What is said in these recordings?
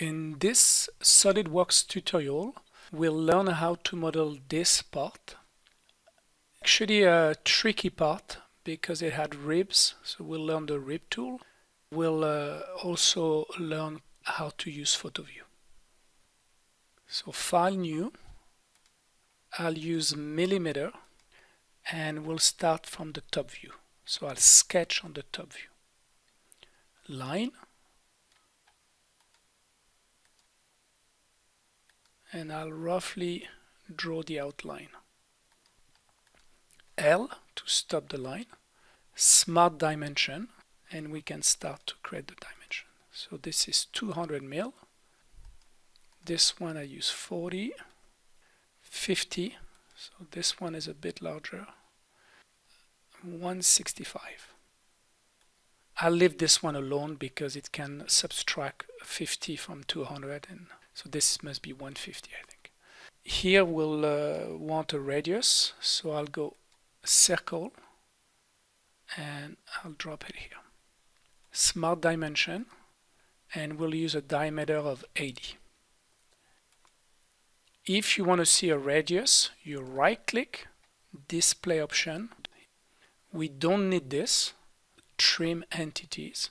In this SolidWorks tutorial, we'll learn how to model this part. Actually a tricky part because it had ribs, so we'll learn the rib tool. We'll uh, also learn how to use PhotoView. So File New, I'll use millimeter and we'll start from the top view. So I'll sketch on the top view. Line, and I'll roughly draw the outline. L to stop the line, smart dimension, and we can start to create the dimension. So this is 200 mil. This one I use 40, 50, so this one is a bit larger, 165. I'll leave this one alone because it can subtract 50 from 200 and so this must be 150 I think. Here we'll uh, want a radius so I'll go circle and I'll drop it here. Smart dimension and we'll use a diameter of 80. If you want to see a radius, you right click, display option. We don't need this, trim entities.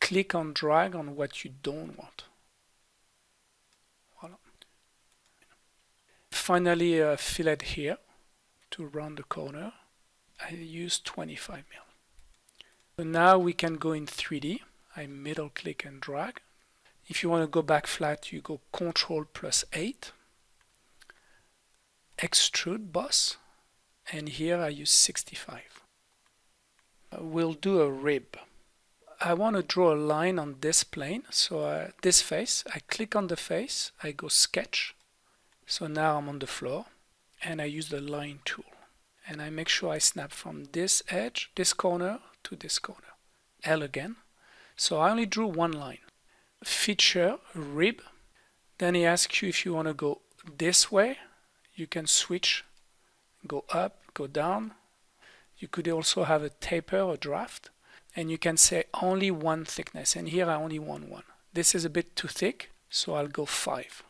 Click on drag on what you don't want. Finally a fillet here to round the corner. I use 25 mil. So now we can go in 3D. I middle click and drag. If you want to go back flat, you go Control plus 8. Extrude boss. And here I use 65. We'll do a rib. I want to draw a line on this plane. So uh, this face, I click on the face, I go sketch, so now I'm on the floor and I use the line tool and I make sure I snap from this edge, this corner to this corner. L again. So I only drew one line. Feature, rib. Then he asks you if you want to go this way. You can switch, go up, go down. You could also have a taper or draft. And you can say only one thickness. And here I only want one. This is a bit too thick, so I'll go 5.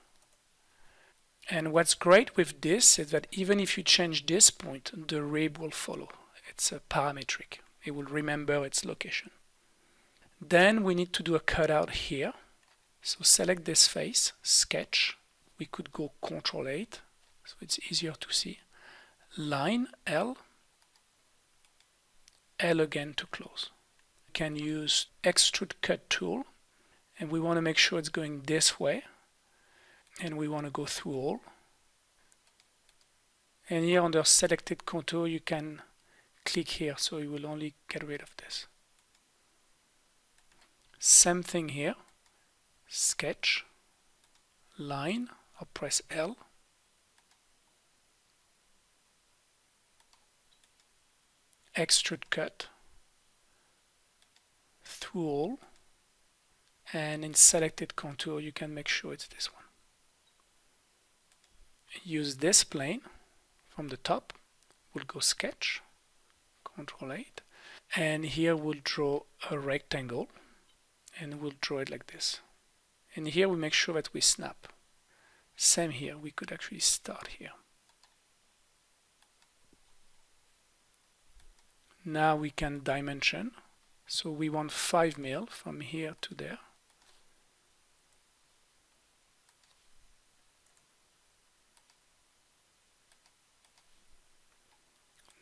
And what's great with this is that even if you change this point, the rib will follow. It's a parametric. It will remember its location. Then we need to do a cutout here. So select this face, sketch. We could go Control 8, so it's easier to see. Line, L. L again to close. We can use Extrude Cut tool, and we want to make sure it's going this way and we want to go through all. And here under selected contour you can click here so you will only get rid of this. Same thing here. Sketch line or press L. Extrude cut. Through all. And in selected contour you can make sure it's this one use this plane from the top. We'll go sketch control 8 and here we'll draw a rectangle and we'll draw it like this. And here we make sure that we snap. Same here we could actually start here. Now we can dimension. So we want 5 mil from here to there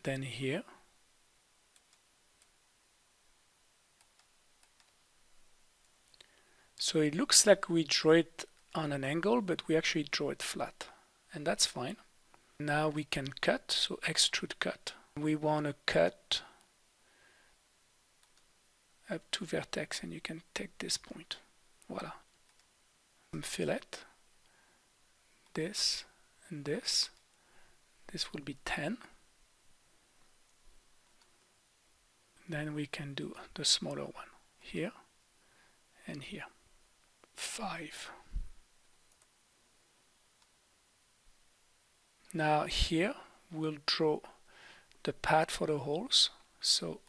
then here. So it looks like we draw it on an angle but we actually draw it flat and that's fine. Now we can cut so extrude cut. We want to cut up to vertex and you can take this point. Voila. Um, fillet. This and this. This will be 10 then we can do the smaller one here and here. 5 now here we'll draw the path for the holes. So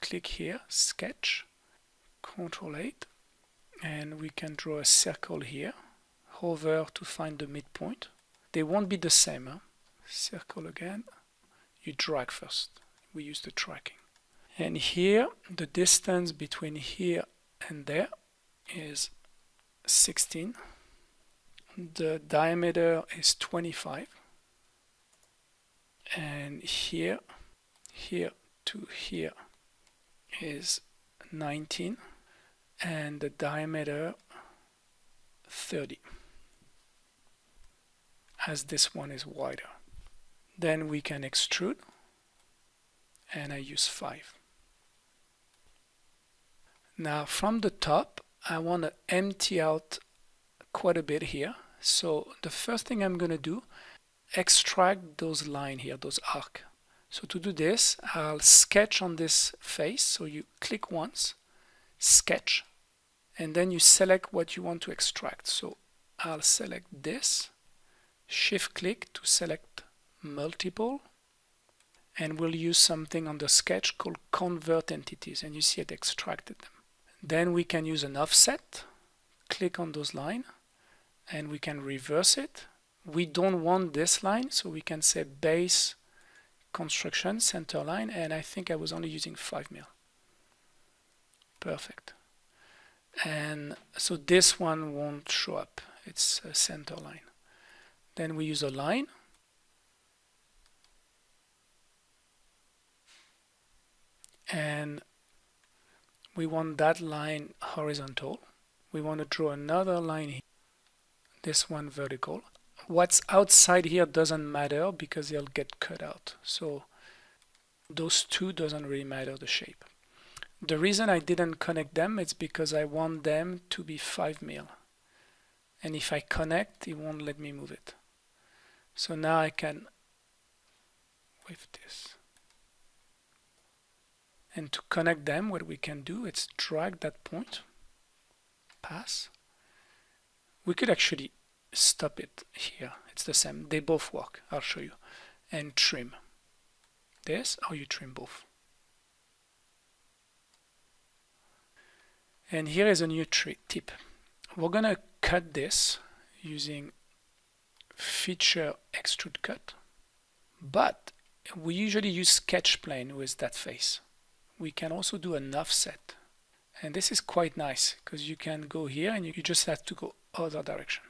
click here sketch control 8 and we can draw a circle here hover to find the midpoint. They won't be the same huh? circle again. You drag first. We use the tracking and here the distance between here and there is 16 the diameter is 25 and here here to here is 19 and the diameter 30 as this one is wider. Then we can extrude and I use 5 now from the top I want to empty out quite a bit here. So the first thing I'm going to do extract those line here those arc. So to do this I'll sketch on this face. So you click once sketch and then you select what you want to extract. So I'll select this shift click to select multiple and we'll use something on the sketch called convert entities. And you see it extracted them then we can use an offset click on those line and we can reverse it. We don't want this line so we can say base construction center line and I think I was only using 5 mil. Perfect. And so this one won't show up. It's a center line. Then we use a line. And we want that line horizontal we want to draw another line here this one vertical what's outside here doesn't matter because they'll get cut out so those two doesn't really matter the shape the reason I didn't connect them is because I want them to be 5 mil. And if I connect, it won't let me move it. So now I can with this. And to connect them, what we can do is drag that point, pass. We could actually stop it here. It's the same. They both work. I'll show you. And trim. This, or you trim both. And here is a new tip. We're going to cut this using feature extrude cut, but we usually use sketch plane with that face. We can also do an offset. And this is quite nice because you can go here and you, just have to go other direction.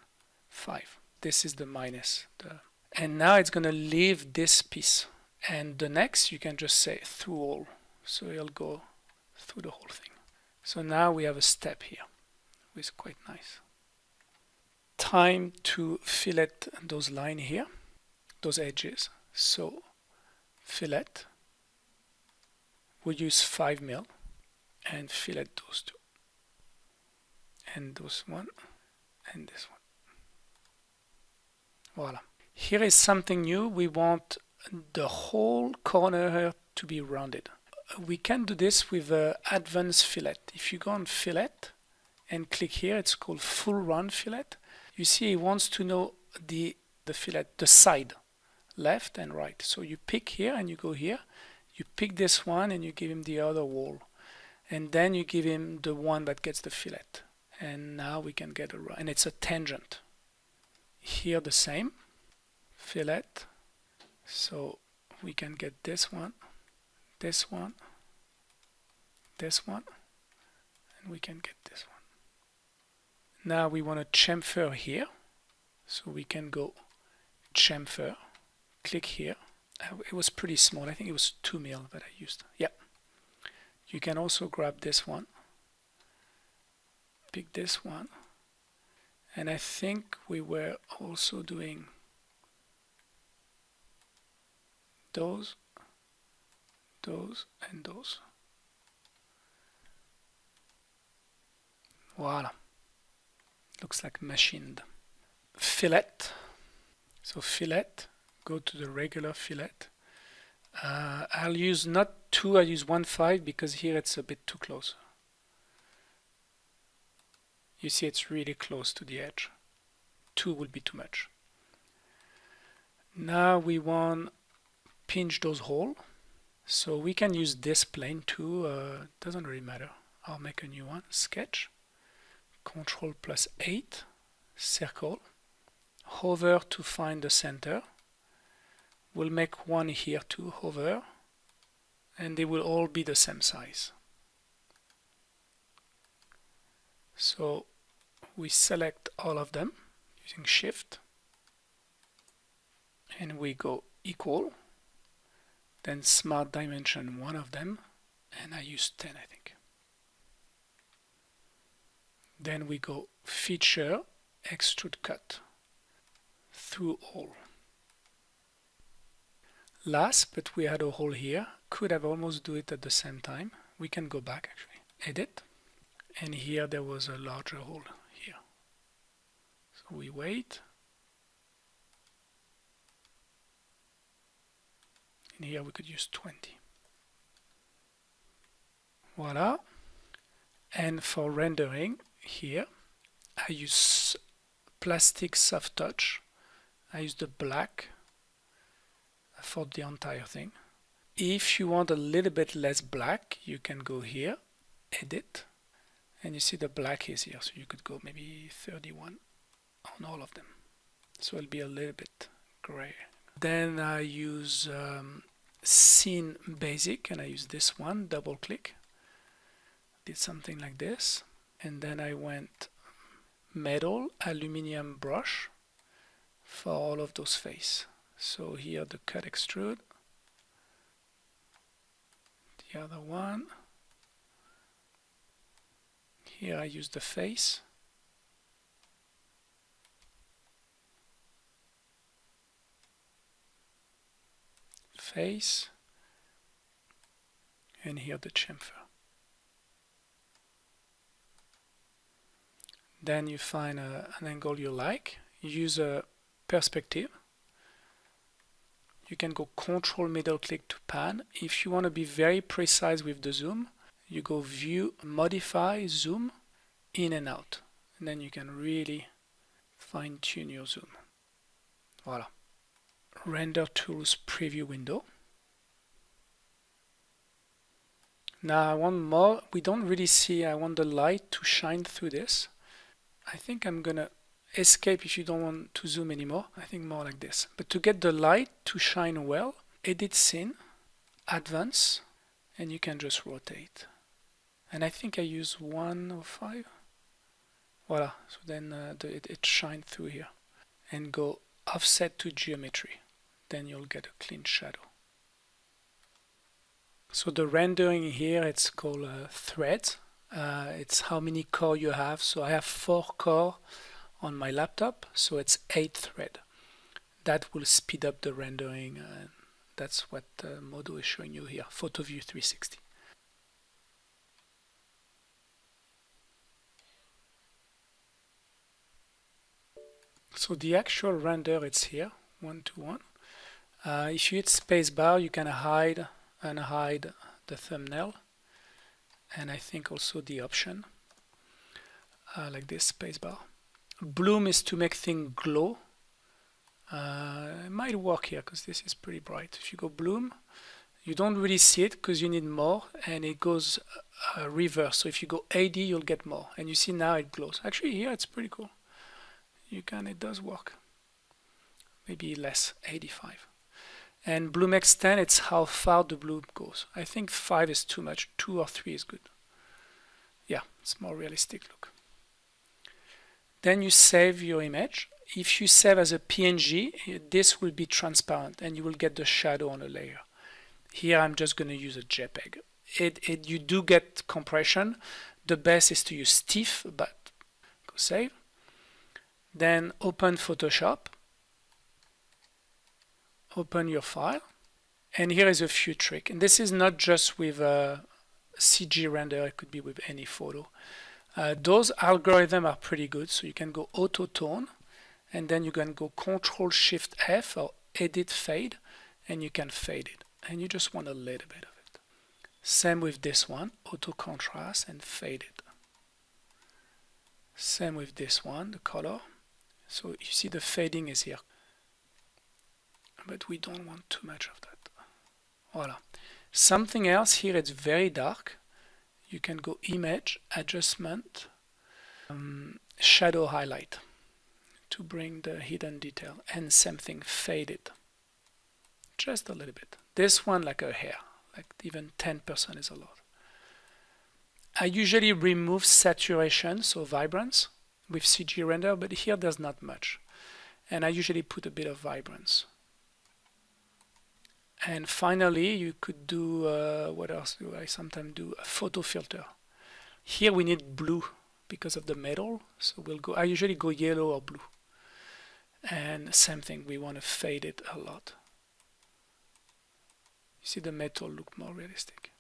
5. This is the minus. The, and now it's going to leave this piece. And the next you can just say through all. So it'll go through the whole thing. So now we have a step here, which is quite nice. Time to fillet those line here, those edges. So fillet, we use 5 mil and fillet those two. And those one and this one. Voila. Here is something new. We want the whole corner to be rounded we can do this with uh, advanced fillet. If you go on fillet and click here, it's called full round fillet. You see, it wants to know the the fillet, the side, left and right. So you pick here and you go here. You pick this one and you give him the other wall, and then you give him the one that gets the fillet. And now we can get a and it's a tangent. Here the same fillet. So we can get this one this one, this one, and we can get this one. Now we want to chamfer here, so we can go chamfer, click here. Uh, it was pretty small, I think it was 2 mil that I used. Yeah. You can also grab this one, pick this one, and I think we were also doing those those and those. Voila. Looks like machined. Fillet. So fillet, go to the regular fillet. Uh, I'll use not 2, I'll use 1.5 because here it's a bit too close. You see it's really close to the edge. 2 would be too much. Now we want pinch those holes. So we can use this plane too, uh, doesn't really matter. I'll make a new one, sketch, control plus 8 circle hover to find the center we'll make one here to hover and they will all be the same size. So we select all of them using shift and we go equal then smart dimension one of them and I use 10 I think. Then we go feature extrude cut through all last but we had a hole here. Could have almost do it at the same time. We can go back actually. Edit. And here there was a larger hole here. So we wait. And here we could use 20 voila. And for rendering here I use plastic soft touch. I use the black for the entire thing. If you want a little bit less black you can go here edit and you see the black is here so you could go maybe 31 on all of them. So it'll be a little bit gray. Then I use um, scene basic and I use this one double click. Did something like this and then I went metal aluminium brush for all of those face so here the cut extrude. The other one. Here I use the face. Face. And here the chamfer. Then you find a, an angle you like. Use a perspective you can go control middle click to pan. If you want to be very precise with the zoom you go view modify zoom in and out. And then you can really fine-tune your zoom. Voila. Render tools preview window. Now I want more. We don't really see I want the light to shine through this. I think I'm gonna escape if you don't want to zoom anymore. I think more like this. But to get the light to shine well edit scene advance and you can just rotate. And I think I use 105 voila. So then uh, the, it, it shines through here. And go offset to geometry. Then you'll get a clean shadow. So the rendering here it's called uh, threads uh, it's how many core you have. So I have four core on my laptop so it's 8 thread. That will speed up the rendering and that's what uh, Modo is showing you here PhotoView 360 so the actual render it's here one to one. Uh, if you hit spacebar you can hide and hide the thumbnail and I think also the option uh, like this spacebar bloom is to make things glow. Uh, it might work here because this is pretty bright. If you go bloom you don't really see it because you need more and it goes uh, reverse. So if you go AD you'll get more. And you see now it glows. Actually here it's pretty cool. You can it does work. Maybe less 85 and bloom extend it's how far the bloom goes. I think 5 is too much. 2 or 3 is good. Yeah it's more realistic look then you save your image. If you save as a PNG this will be transparent and you will get the shadow on a layer. Here I'm just going to use a JPEG. It, it you do get compression. The best is to use TIFF, but go save. Then open Photoshop. Open your file. And here is a few trick. And this is not just with a CG render. It could be with any photo uh, those algorithms are pretty good. So you can go auto tone and then you can go control shift F or edit fade and you can fade it. And you just want a little bit of it. Same with this one, auto contrast and fade it. Same with this one, the color. So you see the fading is here. But we don't want too much of that. Voila. Something else here, it's very dark you can go image adjustment um, shadow highlight to bring the hidden detail and same thing fade it just a little bit. This one like a hair like even 10% is a lot. I usually remove saturation so vibrance with CG render but here there's not much. And I usually put a bit of vibrance and finally you could do uh, what else do I sometimes do? A photo filter. Here we need blue because of the metal so we'll go I usually go yellow or blue. And same thing we want to fade it a lot. You see the metal look more realistic